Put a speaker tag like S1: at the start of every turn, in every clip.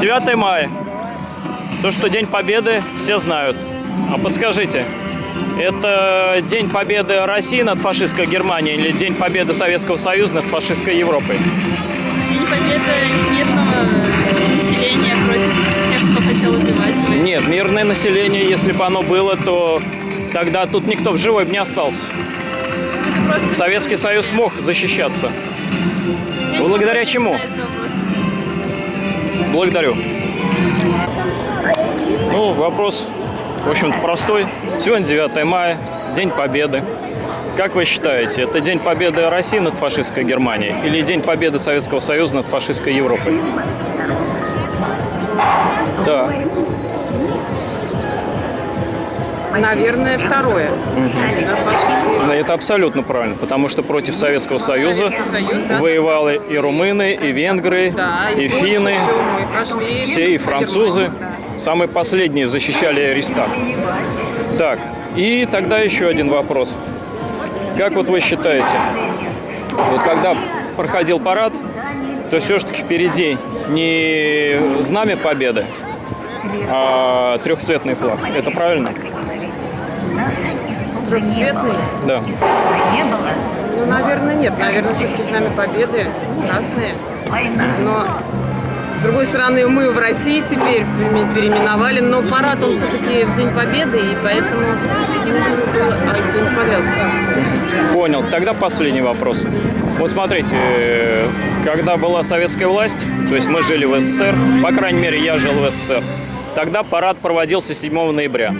S1: 9 мая. То, что День Победы, все знают. А подскажите, это День Победы России над фашистской Германией или День Победы Советского Союза над фашистской Европой?
S2: День победы мирного населения против тех, кто хотел убивать.
S1: Нет, мирное население, если бы оно было, то тогда тут никто в живой бы не остался.
S2: Просто...
S1: Советский Союз мог защищаться.
S2: Я
S1: благодаря чему? Благодарю. Ну, вопрос, в общем-то, простой. Сегодня 9 мая, День Победы. Как вы считаете, это День Победы России над фашистской Германией или День Победы Советского Союза над фашистской Европой? Да.
S3: Наверное, второе. Над фашистской-
S1: Это абсолютно правильно, потому что против Советского Союза
S3: Союз, да.
S1: воевали и румыны, и венгры,
S3: Да,
S1: и
S3: Польша,
S1: финны,
S3: прошли
S1: все и французы.
S3: Да.
S1: Самые последние защищали Рейхстаг. Так, и тогда еще один вопрос. Как вот вы считаете, вот когда проходил парад, то все-таки впереди не знамя победы, а трехцветный флаг. Это правильно?
S3: Трехцветный?
S1: Да.
S3: Ну, наверное, нет. Наверное, все-таки с нами победы красные. Но, с другой стороны, мы в России теперь пере- переименовали, но парад он все-таки в День Победы, и поэтому нужно было... А, не смотрел?
S1: Понял. Тогда последний вопрос. Вот смотрите, э, когда была советская власть, то есть мы жили в СССР, по крайней мере, я жил в СССР, тогда парад проводился 7 ноября.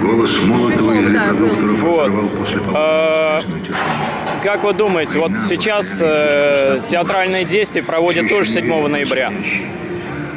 S4: Голос
S3: Седьмого,
S4: и
S3: да,
S1: был.
S4: после
S1: А. Как вы думаете, вот сейчас э, театральные действия проводят тоже 7 ноября.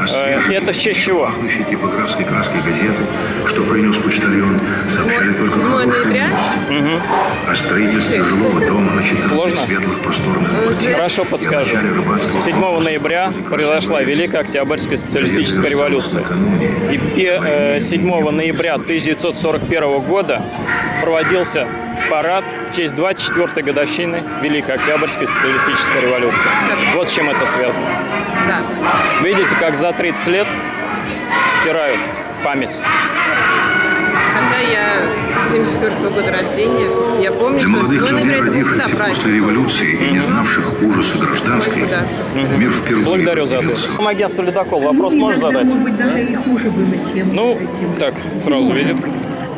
S4: А свежие,
S1: это в честь чего?
S4: Пахнущие типографской краской газеты, что принес почтальон, сообщали только
S3: 7
S4: хорошие новости. О строительстве жилого дома на 14
S1: Сложно?
S4: светлых просторных квартир.
S1: Хорошо
S4: и
S1: подскажу.
S4: начале рыбацкого
S1: 7
S4: клуба.
S1: ноября произошла. Великая Октябрьская социалистическая революция. И, и, э, 7 ноября 1941 года проводился парад в честь 24-й годовщины Великой Октябрьской социалистической революции. Вот с чем это связано.
S3: Да.
S1: Видите, как за 30 лет стирают память.
S3: Хотя я 74 года рождения, я помню,
S4: Для
S3: что 7
S4: молодых людей,
S3: всегда
S4: родившихся после революции и не знавших ужаса гражданской,
S3: Да,
S4: мир впервые
S1: Благодарю за ответ.
S4: разделился.
S1: Агентство «Ледокол» вопрос можешь задать?
S5: Может быть, даже и хуже было, чем
S1: Ну, так, сразу видит.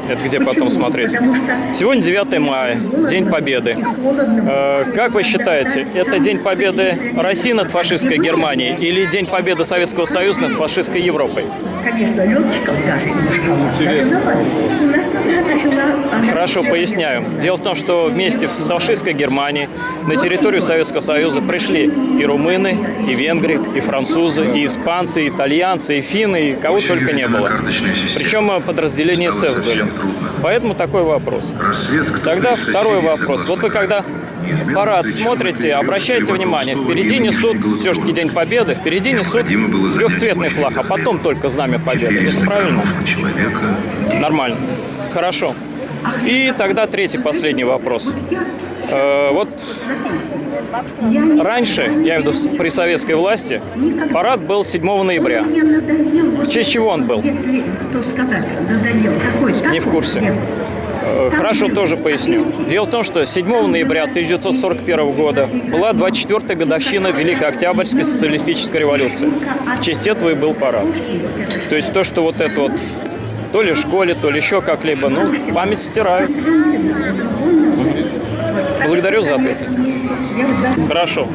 S1: Это где потом смотреть?
S5: Что
S1: Сегодня 9 мая, День Победы. Э, Как вы считаете, это День Победы России над фашистской Германией или День Победы Советского Союза над фашистской Европой?
S5: Конечно, летчиков даже немножко Интересно. У нас начала... она
S1: Хорошо, поясняю. Дело в том, что вместе с фашистской Германией на территорию Советского Союза пришли и румыны, и венгры, и французы, и испанцы, и итальянцы, и финны, и кого только не было. Причем подразделения СС были. Поэтому такой вопрос. Тогда второй вопрос. Вот вы когда парад смотрите, обращайте внимание, впереди несут
S4: Евгения
S1: все-таки День
S4: Долгорукова.
S1: Победы, впереди несут трехцветный флаг, а потом только знамя Победы. Это
S4: 400
S1: правильно?
S4: день.
S1: Нормально. Хорошо. И тогда третий, последний вопрос. Э, Вот раньше, я имею в виду при советской власти, парад был 7 ноября. В честь чего он был?
S5: Если то сказать, надоел. Какой?
S1: Не в курсе. Э, Хорошо, тоже поясню. Дело в том, что 7 ноября 1941 года была 24-я годовщина Великой Октябрьской социалистической революции. В честь этого и был парад. То есть то, что вот это вот то ли в школе, то ли еще как-либо, ну, память стирают. Благодарю за ответ. Хорошо.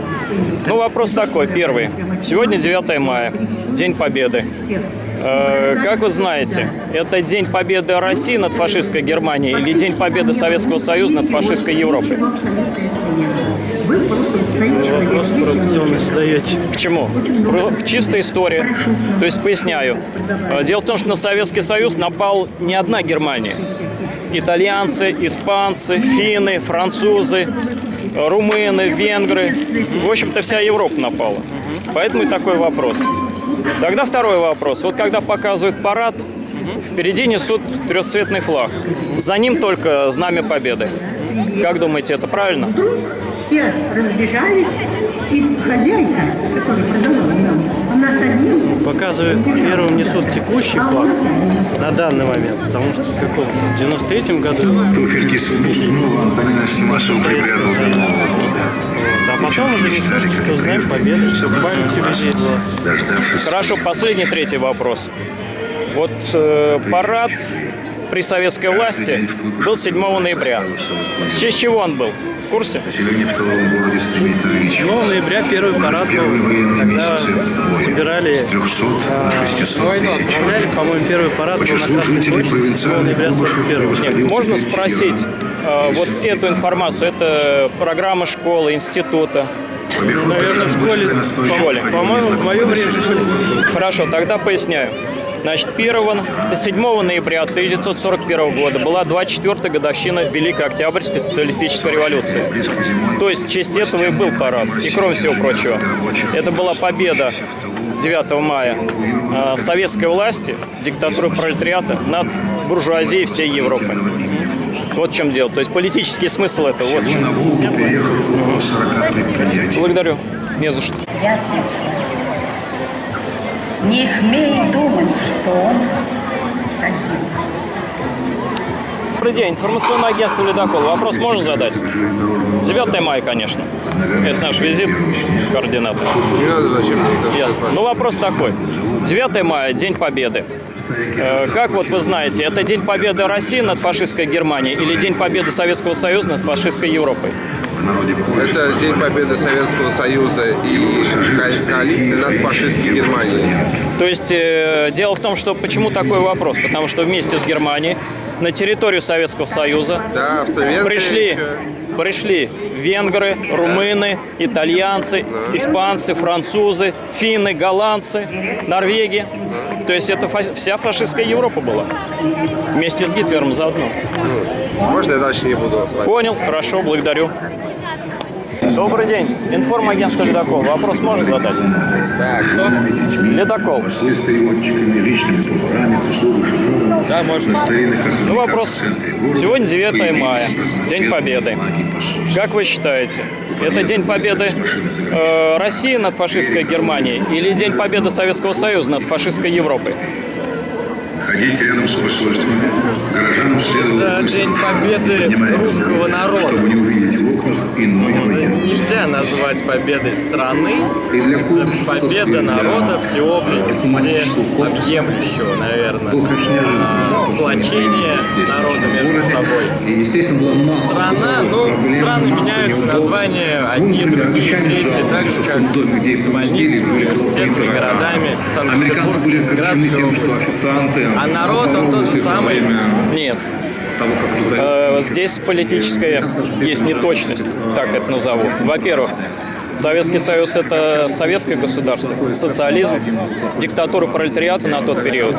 S1: Ну, вопрос такой, первый. Сегодня 9 мая, День Победы. Э, Как вы знаете, это День Победы России над фашистской Германией или День Победы Советского Союза над фашистской Европой? Вопрос провокационный задаете. К чему? Про- Чистая история. То есть поясняю. Э, Дело в том, что на Советский Союз напал не одна Германия. Итальянцы, испанцы, финны, французы, румыны, венгры. В общем-то, вся Европа напала. Поэтому и такой вопрос. Тогда второй вопрос. Вот когда показывают парад, впереди несут трехцветный флаг. За ним только знамя победы. Как думаете, это правильно?
S5: Все разбежались, и хозяйка, которая продавала нам, она с одним
S6: Показывают, первым несут текущий флаг на данный момент, потому что в каком-то в 93 году,
S4: Туфельки с Антонина Стимасова припрятал
S6: а потом уже несут, что знаем победы, чтобы память людей была.
S1: Хорошо, последний третий вопрос. Вот э, парад при советской власти был 7 ноября. В честь чего он был? В курсе?
S4: население в тыловом городе стремится
S6: 7 ноября первый парад был, когда собирали,
S4: С 300
S6: а,
S4: до 600 тысяч.
S6: отправляли, по-моему, первый парад
S4: По
S6: был на
S4: числу
S6: Красной
S4: жителей
S6: площади 7
S4: провинциальных
S6: ноября
S4: клубов
S6: 41
S1: Нет, можно спросить э, вот эту информацию? Это программа школы, института.
S4: В
S6: Наверное, в школе,
S4: настойчиво
S1: школе.
S6: По-моему, в мое время в.
S1: Хорошо, тогда поясняю. Значит, 1, 7 ноября 1941 года была 24-я годовщина Великой Октябрьской социалистической революции. То есть в честь этого и был парад. И кроме всего прочего, это была победа 9 мая э, советской власти, диктатуры пролетариата над буржуазией всей Европы. Вот в чем дело. То есть политический смысл этого. Вот в чем.
S4: на Волгу переехало около 40 предприятий.
S1: Благодарю. Не за что.
S5: Не смей думать, что он один.
S1: Добрый день. Информационное агентство «Ледокол». Вопрос можно задать? 9 мая, конечно. Это наш визит, координаты.
S7: Не надо зачем
S1: Ясно. Ну, вопрос такой. 9 мая, День Победы. Э, Как вот вы знаете, это День Победы России над фашистской Германией или День Победы Советского Союза над фашистской Европой?
S4: Народе кое
S7: Это День Победы Советского Союза и ко- коалиции над фашистской Германией.
S1: То есть э, дело в том, что почему такой вопрос? Потому что вместе с Германией на территорию Советского Союза
S7: Да,
S1: пришли,
S7: еще.
S1: пришли венгры, румыны, итальянцы, испанцы, французы, финны, голландцы, Норвегия. То есть это фа- вся фашистская Европа была. Вместе с Гитлером заодно.
S7: Можно я дальше не буду?
S1: Понял, хорошо, благодарю. Добрый день. Информагентство «Ледокол». Вопрос можно задать?
S7: Да, кто?
S1: «Ледокол».
S4: послы с переводчиками, личными поварами.
S7: Да, можно.
S1: Ну, вопрос. Сегодня 9
S4: появились
S1: мая, День Победы. Как вы считаете, это День Победы э, России над фашистской Германией или День Победы Советского Союза над фашистской Европой?
S4: Ходить рядом с посольствами. Горожанам следовало
S8: Это День Победы русского народа.
S4: Чтобы не окнах иной военный.
S8: Нельзя назвать победой страны.
S9: И для
S8: Это победа народа всеобъемлющего, всеобъемлющего, наверное. А, Сплочение народа между собой.
S9: И, естественно, была
S8: Страна, ну, страны меняются, названия одни, другие, третьи, так же, как
S9: были
S8: университетами, городами,
S9: были
S8: Санкт-Петербург, Градской области. А народ, он тот же самый.
S1: Нет.
S9: Того, как
S1: Э, Здесь политическая есть неточность, так это назову. Во-первых, Советский Союз – это советское государство, социализм, диктатура пролетариата на тот период.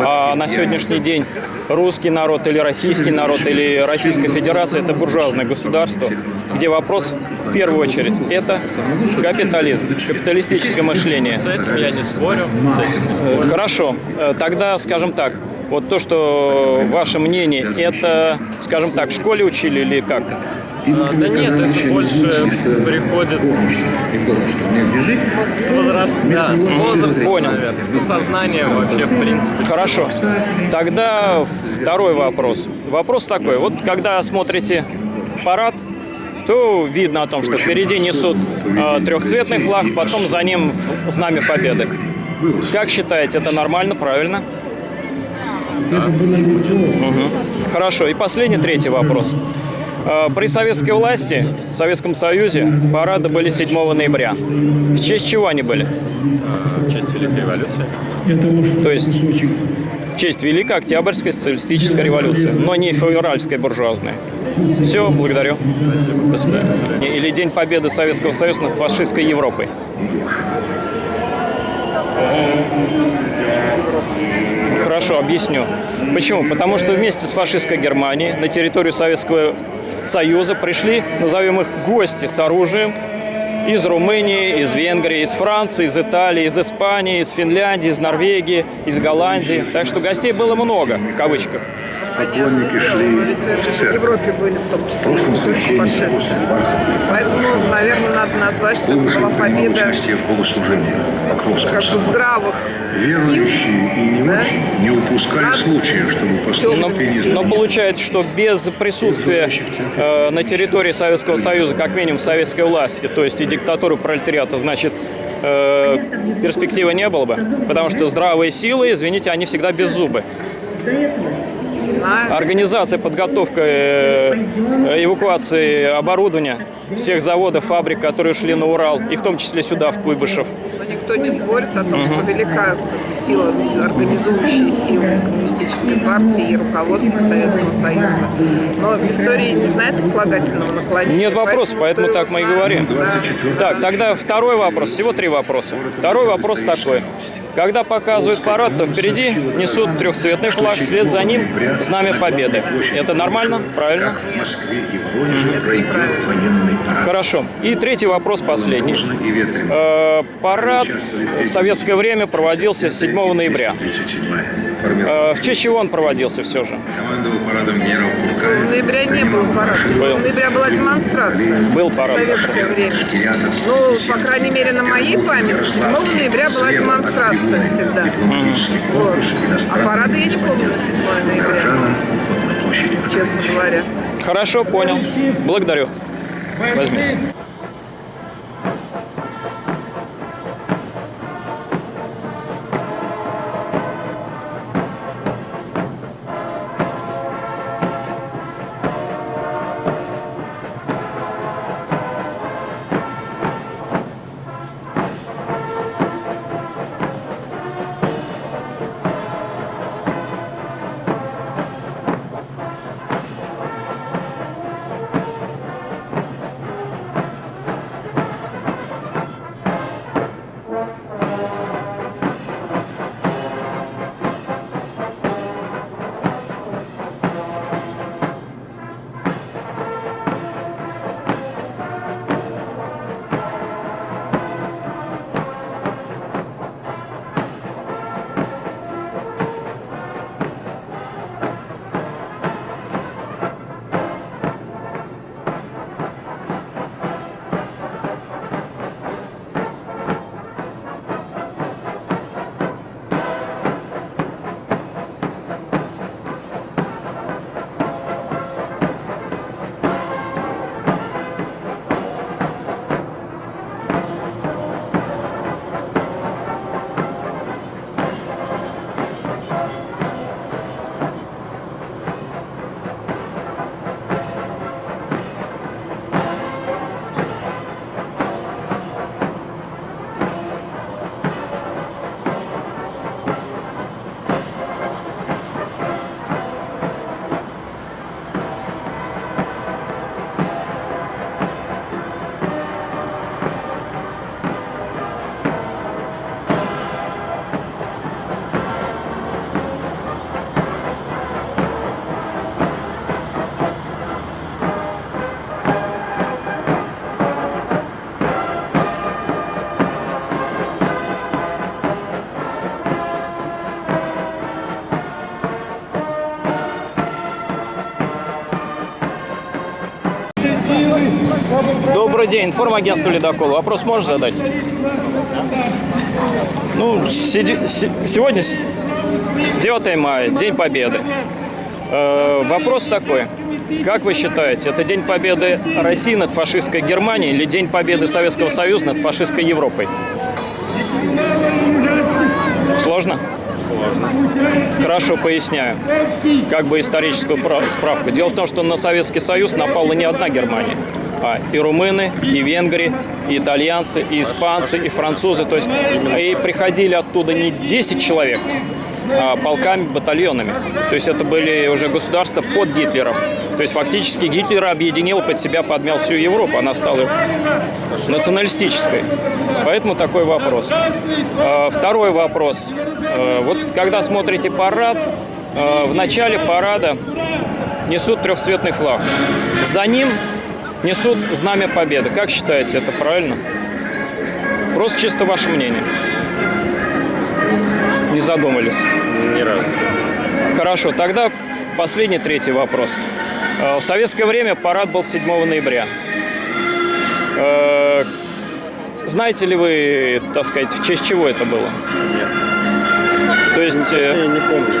S1: А на сегодняшний день русский народ или российский народ или Российская Федерация – это буржуазное государство, где вопрос в первую очередь – это капитализм, капиталистическое мышление.
S8: С этим я не спорю, с этим не спорю.
S1: Хорошо, Э, тогда, скажем так, вот то, что ваше мнение, это, скажем так, в школе учили или как?
S8: А, Да нет, это больше приходит с возраст, да, с возрастом,
S1: Понял.
S8: наверное, с осознанием вообще, в принципе.
S1: Хорошо. Тогда второй вопрос. Вопрос такой. Вот когда смотрите парад, то видно о том, что впереди несут э, трехцветный флаг, потом за ним знамя победы. Как считаете, это нормально, правильно? Мгм. Хорошо. И последний, третий вопрос. Э, При советской власти, в Советском Союзе, парады были 7 ноября. В честь чего они были?
S8: В честь Великой революции.
S1: То есть в честь Великой Октябрьской социалистической революции, но не февральской буржуазной. Все, благодарю. До свидания. Или День Победы Советского Союза над фашистской Европой. Хорошо, объясню. Почему? Потому что вместе с фашистской Германией на территорию Советского Союза пришли, назовем их, гости с оружием из Румынии, из Венгрии, из Франции, из Италии, из Испании, из Финляндии, из Норвегии, из Голландии. Так что гостей было много, в кавычках.
S4: Поклонники
S3: дело,
S4: шли
S3: но ведь
S4: в
S3: это же в
S4: церковь.
S3: Европе были в том
S4: В
S3: числе,
S4: прошлом
S3: не фашисты. Поэтому, наверное, надо назвать, что это была победа
S4: участие в богослужениях в Покровском
S3: как бы здравых сил.
S4: Верующие и не
S3: Да?
S4: очень не упускали
S3: Над
S4: случая, чтобы
S1: Но,
S4: поступить
S1: но
S4: заменить.
S1: получается, что без присутствия э, на территории Советского Союза, как минимум, советской власти, то есть и диктатуры пролетариата, значит, э, перспективы не было бы. Потому что здравые силы, извините, они всегда без зубы. Организация, подготовка э, эвакуации оборудования всех заводов, фабрик, которые шли на Урал, и в том числе сюда, в Куйбышев.
S3: Но никто не спорит о том, что велика сила, организующая сила коммунистической партии и руководства Советского Союза. Но в истории не знает сослагательного наклонения.
S1: Нет вопросов, поэтому
S3: кто
S1: так мы и говорим.
S3: Да.
S4: 24
S1: Так, тогда второй вопрос. Всего три вопроса. Второй вопрос такой. Когда показывают парад, то впереди несут трехцветный флаг, вслед за ним знамя победы. Это нормально? Правильно?
S4: Как в Москве и Воронеже пройдет военный парад.
S1: Хорошо. И третий вопрос, последний. Э, Парад в советское время проводился 7 ноября.
S4: 37-я. Формировка.
S1: В честь чего он проводился все же?
S4: Командовал парадом генерал
S3: 7
S4: Фукаев.
S3: ноября не было парада. 7 ноября была демонстрация.
S1: Был парад.
S3: В советское время. Ну, по крайней мере, на моей памяти 7 ноября была демонстрация всегда. Вот. А парада я не помню на 7 ноября, честно говоря.
S1: Хорошо, понял. Благодарю. Возьмите. Добрый день, информагентство «Ледокол». Вопрос можешь задать? Ну, седи- се- сегодня с- 9 мая, День Победы. Э, вопрос такой. Как вы считаете, это День Победы России над фашистской Германией или День Победы Советского Союза над фашистской Европой? Сложно? Сложно. Хорошо, поясняю. Как бы историческую пра- справку. Дело в том, что на Советский Союз напала не одна Германия, а и румыны, и венгры, и итальянцы, и испанцы, и французы. То есть и приходили оттуда не 10 человек, а полками, батальонами. То есть это были уже государства под Гитлером. То есть фактически Гитлер объединил под себя, подмял всю Европу. Она стала националистической. Поэтому такой вопрос. Э, Второй вопрос. Э, Вот когда смотрите парад, в начале парада несут трехцветный флаг. За ним несут знамя победы. Как считаете, это правильно? Просто чисто ваше мнение. Не задумались.
S8: Ни разу.
S1: Хорошо, тогда последний, третий вопрос. Э, В советское время парад был 7 ноября. Э, Знаете ли вы, так сказать, в честь чего это было?
S8: Нет.
S1: То есть...
S8: Я не помню.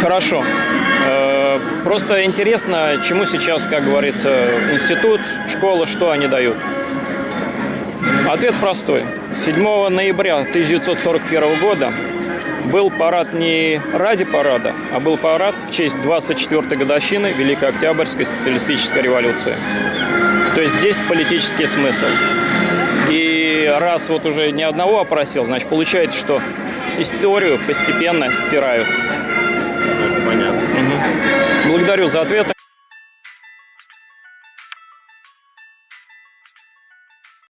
S1: Хорошо. Э, Просто интересно, чему сейчас, как говорится, институт, школа, что они дают. Ответ простой. 7 ноября 1941 года был парад не ради парада, а был парад в честь 24-й годовщины Великой Октябрьской социалистической революции. То есть здесь политический смысл. И раз вот уже ни одного опросил, значит, получается, что историю постепенно стирают.
S8: Это понятно.
S1: Благодарю за ответы.